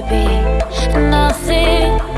baby. Nothing.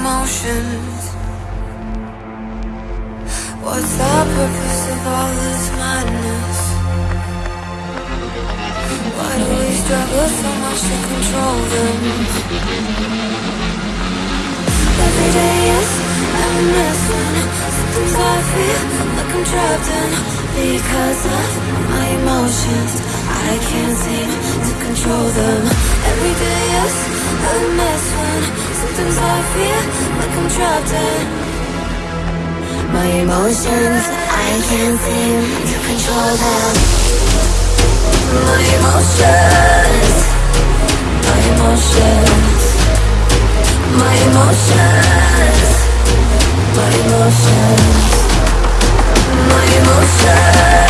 emotions What's the purpose of all this madness? Why do we struggle so much to control them? Every day is missing Sometimes I feel like I'm trapped in Because of my emotions. I can't seem to control them. Every day is a mess when Sometimes I feel like I'm trapped in. My emotions I can't seem to control them. My emotions My emotions My emotions My emotions My emotions.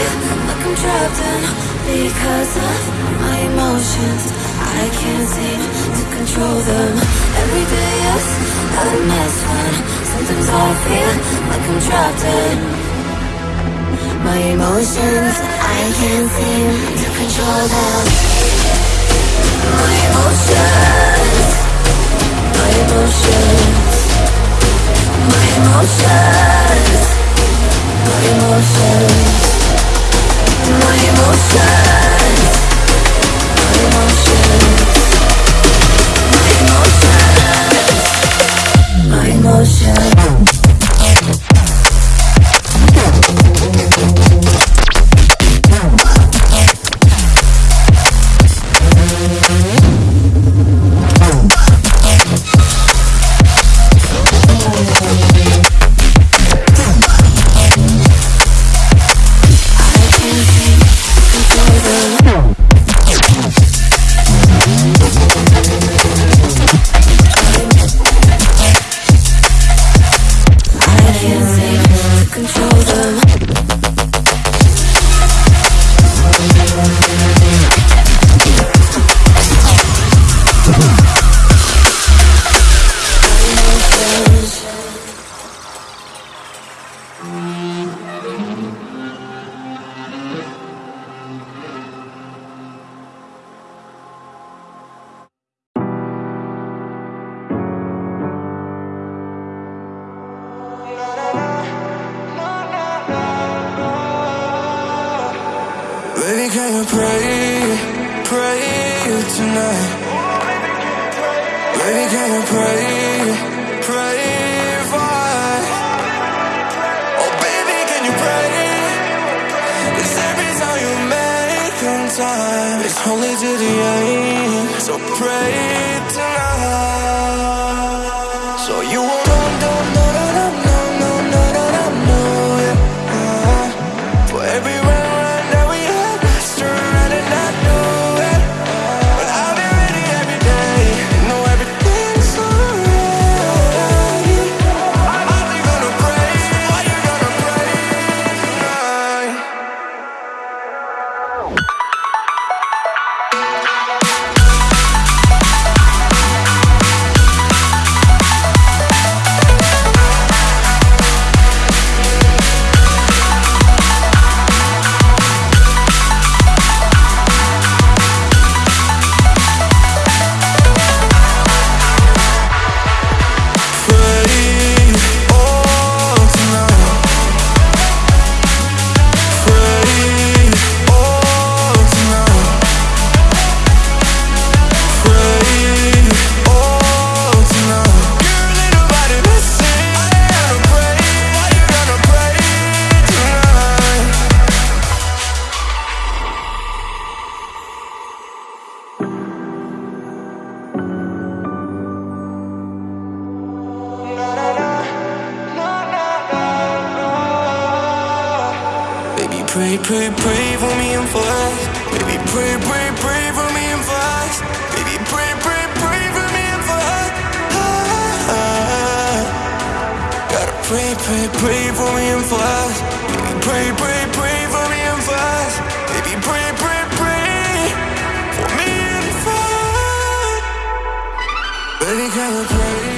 Like I'm trapped in Because of my emotions. I can't seem to control them. Every day is a mess when Sometimes I feel like I'm trapped in. My emotions I can't seem to control them. My emotions My emotions. My emotions My emotions. Baby, can you pray, pray tonight? Baby, can you pray, pray for us? Oh, baby, can you pray? It's every time you make on time, it's only to the end. So pray tonight. pray, pray for me and for us. Baby, pray, pray, pray for me and for us. Baby, pray, pray, pray for me and for us. Gotta pray, pray, pray for me and for us. Baby, pray, pray, pray for me and for us. Baby, pray, pray, pray for me and for us. Baby, gotta pray?